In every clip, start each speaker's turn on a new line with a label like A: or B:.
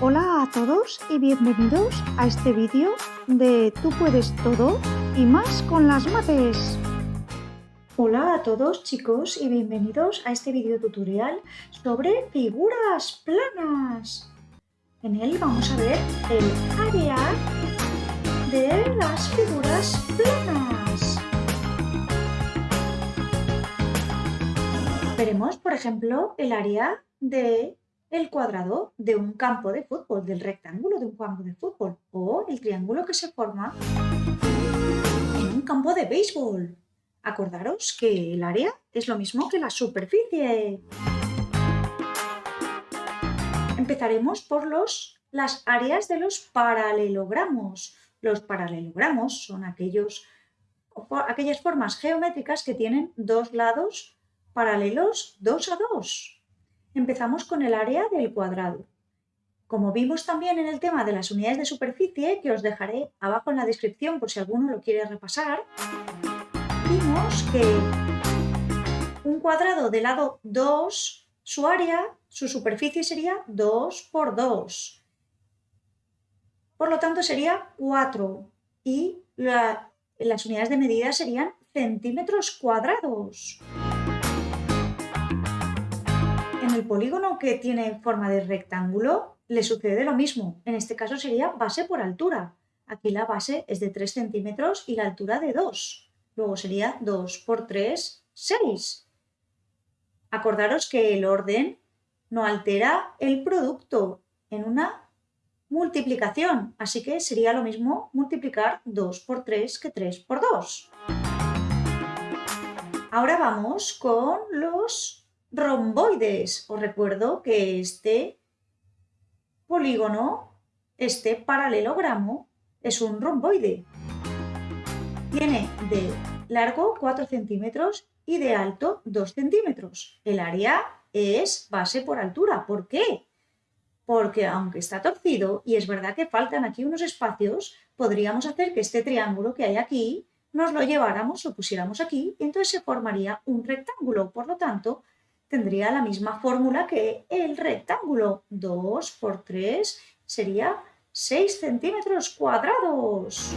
A: Hola a todos y bienvenidos a este vídeo de Tú puedes todo y más con las mates. Hola a todos chicos y bienvenidos a este vídeo tutorial sobre figuras planas. En él vamos a ver el área de las figuras planas. Veremos, por ejemplo, el área de el cuadrado de un campo de fútbol, del rectángulo de un campo de fútbol o el triángulo que se forma en un campo de béisbol. Acordaros que el área es lo mismo que la superficie. Empezaremos por los, las áreas de los paralelogramos. Los paralelogramos son aquellos, aquellas formas geométricas que tienen dos lados paralelos dos a dos empezamos con el área del cuadrado. Como vimos también en el tema de las unidades de superficie, que os dejaré abajo en la descripción por si alguno lo quiere repasar, vimos que un cuadrado de lado 2, su área, su superficie sería 2 por 2. Por lo tanto sería 4 y las unidades de medida serían centímetros cuadrados el polígono que tiene forma de rectángulo le sucede lo mismo. En este caso sería base por altura. Aquí la base es de 3 centímetros y la altura de 2. Luego sería 2 por 3, 6. Acordaros que el orden no altera el producto en una multiplicación. Así que sería lo mismo multiplicar 2 por 3 que 3 por 2. Ahora vamos con los romboides. Os recuerdo que este polígono, este paralelogramo, es un romboide. Tiene de largo 4 centímetros y de alto 2 centímetros. El área es base por altura. ¿Por qué? Porque aunque está torcido, y es verdad que faltan aquí unos espacios, podríamos hacer que este triángulo que hay aquí nos lo lleváramos, lo pusiéramos aquí, y entonces se formaría un rectángulo. Por lo tanto, tendría la misma fórmula que el rectángulo. 2 por 3 sería 6 centímetros cuadrados.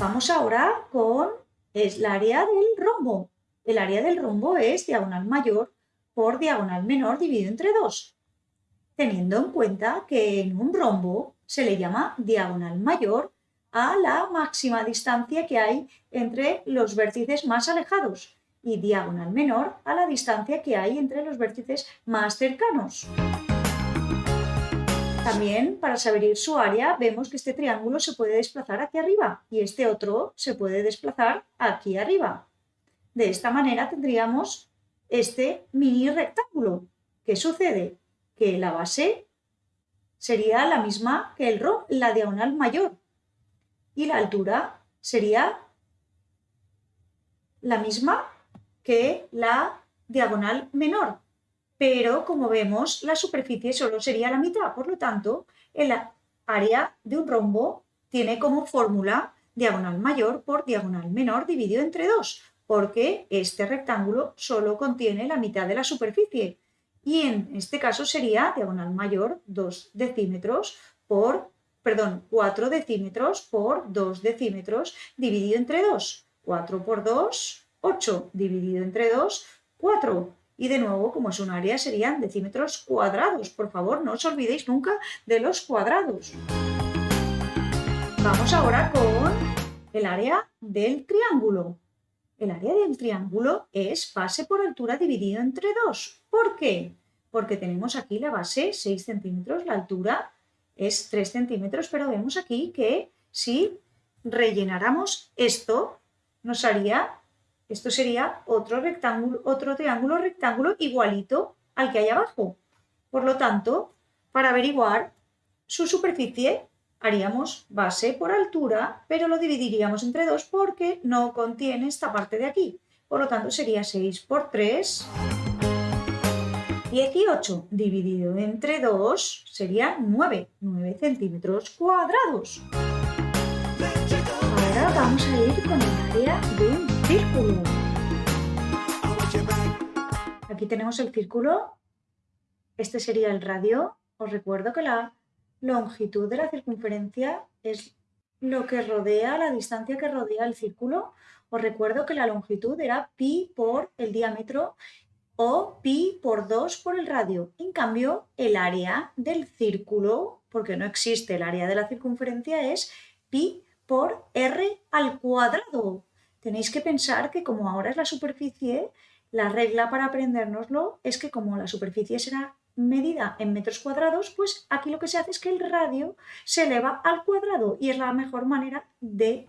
A: Vamos ahora con el área del rombo. El área del rombo es diagonal mayor por diagonal menor dividido entre 2. Teniendo en cuenta que en un rombo se le llama diagonal mayor a la máxima distancia que hay entre los vértices más alejados y diagonal menor a la distancia que hay entre los vértices más cercanos. También, para saber su área, vemos que este triángulo se puede desplazar hacia arriba y este otro se puede desplazar aquí arriba. De esta manera tendríamos este mini rectángulo. ¿Qué sucede? Que la base sería la misma que el ro, la diagonal mayor, y la altura sería la misma que la diagonal menor. Pero, como vemos, la superficie solo sería la mitad. Por lo tanto, el área de un rombo tiene como fórmula diagonal mayor por diagonal menor dividido entre 2, porque este rectángulo solo contiene la mitad de la superficie. Y en este caso sería diagonal mayor 2 decímetros por, perdón, 4 decímetros por 2 decímetros dividido entre 2. 4 por 2, 8 dividido entre 2, 4. Y de nuevo, como es un área, serían decímetros cuadrados. Por favor, no os olvidéis nunca de los cuadrados. Vamos ahora con el área del triángulo. El área del triángulo es base por altura dividido entre 2. ¿Por qué? Porque tenemos aquí la base 6 centímetros, la altura es 3 centímetros, pero vemos aquí que si rellenáramos esto, nos haría esto sería otro, rectángulo, otro triángulo rectángulo igualito al que hay abajo. Por lo tanto, para averiguar su superficie haríamos base por altura, pero lo dividiríamos entre 2 porque no contiene esta parte de aquí. Por lo tanto, sería 6 por 3, 18 dividido entre 2 sería 9, 9 centímetros cuadrados. Ahora vamos a ir con el área de un círculo. Aquí tenemos el círculo. Este sería el radio os recuerdo que la longitud de la circunferencia es lo que rodea, la distancia que rodea el círculo. Os recuerdo que la longitud era pi por el diámetro o pi por 2 por el radio. En cambio, el área del círculo, porque no existe el área de la circunferencia, es pi por r al cuadrado. Tenéis que pensar que como ahora es la superficie, la regla para aprendérnoslo es que como la superficie será medida en metros cuadrados, pues aquí lo que se hace es que el radio se eleva al cuadrado y es la mejor manera de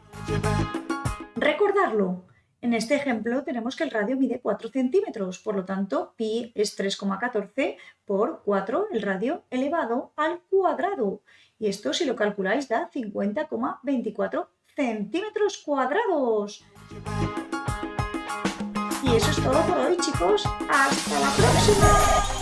A: recordarlo. En este ejemplo tenemos que el radio mide 4 centímetros, por lo tanto pi es 3,14 por 4 el radio elevado al cuadrado. Y esto si lo calculáis da 50,24 centímetros cuadrados. Y eso es todo por hoy chicos. ¡Hasta la próxima!